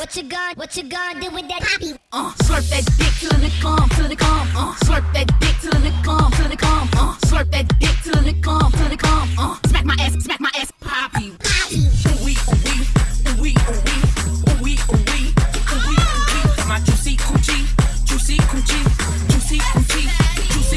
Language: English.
What you gon' what you gon' do with that poppy? Uh, slurp that dick till it come, till it come. Uh, slurp that dick till it come, till it come. Uh, slurp that dick till it come, till it come. Uh, smack my ass, smack my ass, poppy. Poppy. Ooh wee, ooh wee, ooh wee, ooh wee, ooh wee, ooh wee. My juicy coochie, juicy coochie.